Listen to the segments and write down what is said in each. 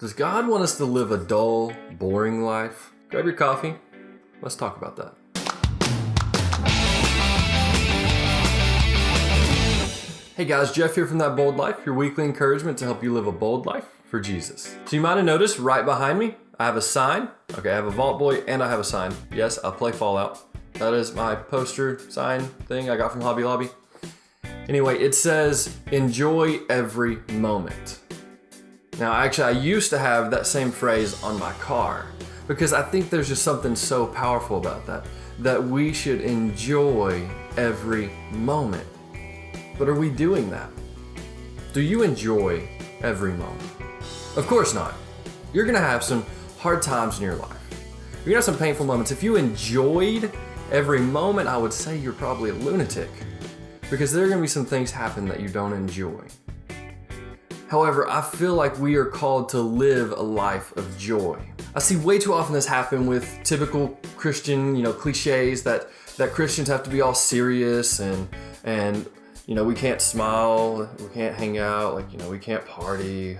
Does God want us to live a dull, boring life? Grab your coffee. Let's talk about that. Hey guys, Jeff here from That Bold Life, your weekly encouragement to help you live a bold life for Jesus. So you might have noticed right behind me, I have a sign. Okay, I have a Vault Boy and I have a sign. Yes, I play Fallout. That is my poster sign thing I got from Hobby Lobby. Anyway, it says, enjoy every moment. Now, actually, I used to have that same phrase on my car because I think there's just something so powerful about that, that we should enjoy every moment. But are we doing that? Do you enjoy every moment? Of course not. You're gonna have some hard times in your life. You're gonna have some painful moments. If you enjoyed every moment, I would say you're probably a lunatic because there are gonna be some things happen that you don't enjoy. However, I feel like we are called to live a life of joy. I see way too often this happen with typical Christian, you know, cliches that that Christians have to be all serious and and you know, we can't smile, we can't hang out, like, you know, we can't party,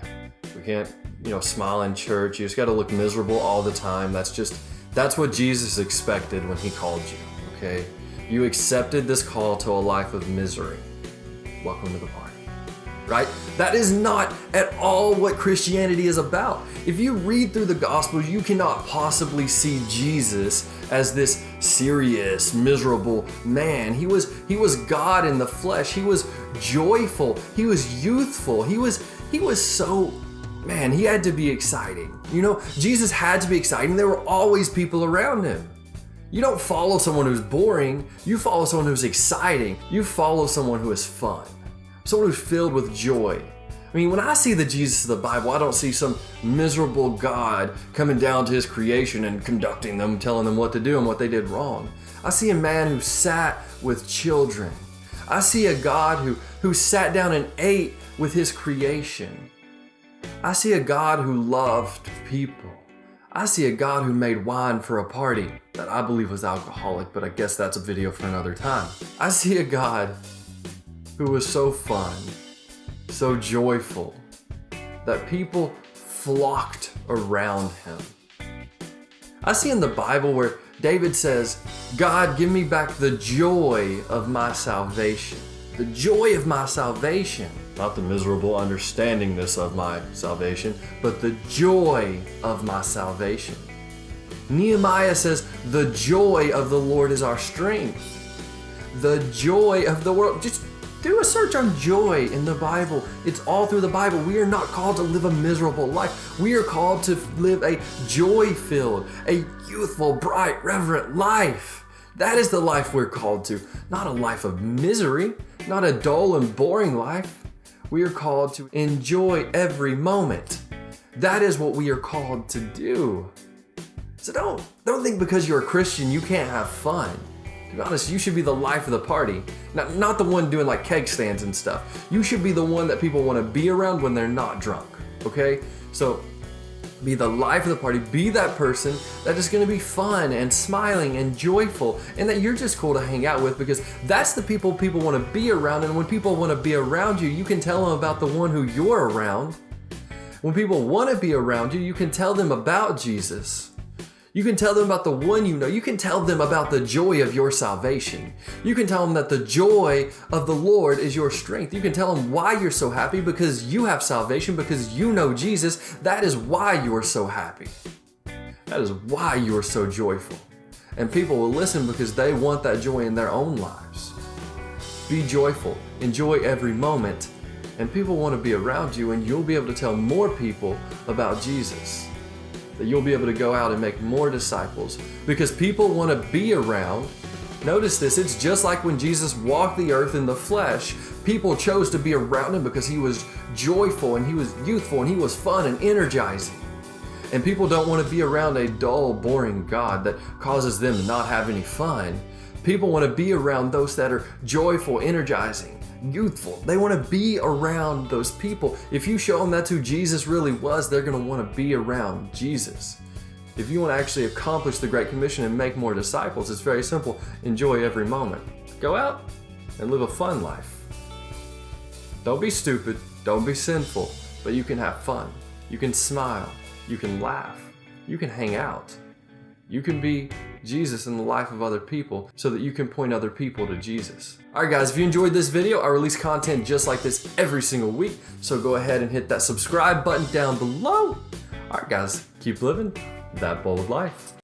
we can't, you know, smile in church. You just got to look miserable all the time. That's just that's what Jesus expected when he called you, okay? You accepted this call to a life of misery. Welcome to the party right? That is not at all what Christianity is about. If you read through the Gospels, you cannot possibly see Jesus as this serious, miserable man. He was he was God in the flesh. He was joyful. He was youthful. He was he was so man, he had to be exciting. You know, Jesus had to be exciting. There were always people around him. You don't follow someone who's boring, you follow someone who's exciting. You follow someone who is fun someone who's filled with joy. I mean, when I see the Jesus of the Bible, I don't see some miserable God coming down to his creation and conducting them, telling them what to do and what they did wrong. I see a man who sat with children. I see a God who, who sat down and ate with his creation. I see a God who loved people. I see a God who made wine for a party that I believe was alcoholic, but I guess that's a video for another time. I see a God who was so fun, so joyful, that people flocked around him. I see in the Bible where David says, God, give me back the joy of my salvation. The joy of my salvation. Not the miserable understandingness of my salvation, but the joy of my salvation. Nehemiah says, The joy of the Lord is our strength. The joy of the world. Just do a search on joy in the Bible. It's all through the Bible. We are not called to live a miserable life. We are called to live a joy filled, a youthful, bright, reverent life. That is the life we're called to, not a life of misery, not a dull and boring life. We are called to enjoy every moment. That is what we are called to do. So don't don't think because you're a Christian you can't have fun. To be honest, you should be the life of the party. Not, not the one doing like keg stands and stuff. You should be the one that people want to be around when they're not drunk. Okay? So be the life of the party. Be that person that is going to be fun and smiling and joyful and that you're just cool to hang out with because that's the people people want to be around. And when people want to be around you, you can tell them about the one who you're around. When people want to be around you, you can tell them about Jesus. You can tell them about the one you know. You can tell them about the joy of your salvation. You can tell them that the joy of the Lord is your strength. You can tell them why you're so happy because you have salvation, because you know Jesus. That is why you are so happy. That is why you are so joyful. And people will listen because they want that joy in their own lives. Be joyful, enjoy every moment, and people want to be around you, and you'll be able to tell more people about Jesus that you'll be able to go out and make more disciples because people want to be around. Notice this, it's just like when Jesus walked the earth in the flesh. People chose to be around him because he was joyful and he was youthful and he was fun and energizing. And people don't want to be around a dull, boring God that causes them to not have any fun. People want to be around those that are joyful, energizing, youthful. They want to be around those people. If you show them that's who Jesus really was, they're going to want to be around Jesus. If you want to actually accomplish the Great Commission and make more disciples, it's very simple. Enjoy every moment. Go out and live a fun life. Don't be stupid, don't be sinful, but you can have fun. You can smile. You can laugh. You can hang out. You can be Jesus in the life of other people so that you can point other people to Jesus. All right, guys, if you enjoyed this video, I release content just like this every single week. So go ahead and hit that subscribe button down below. All right, guys, keep living that bold life.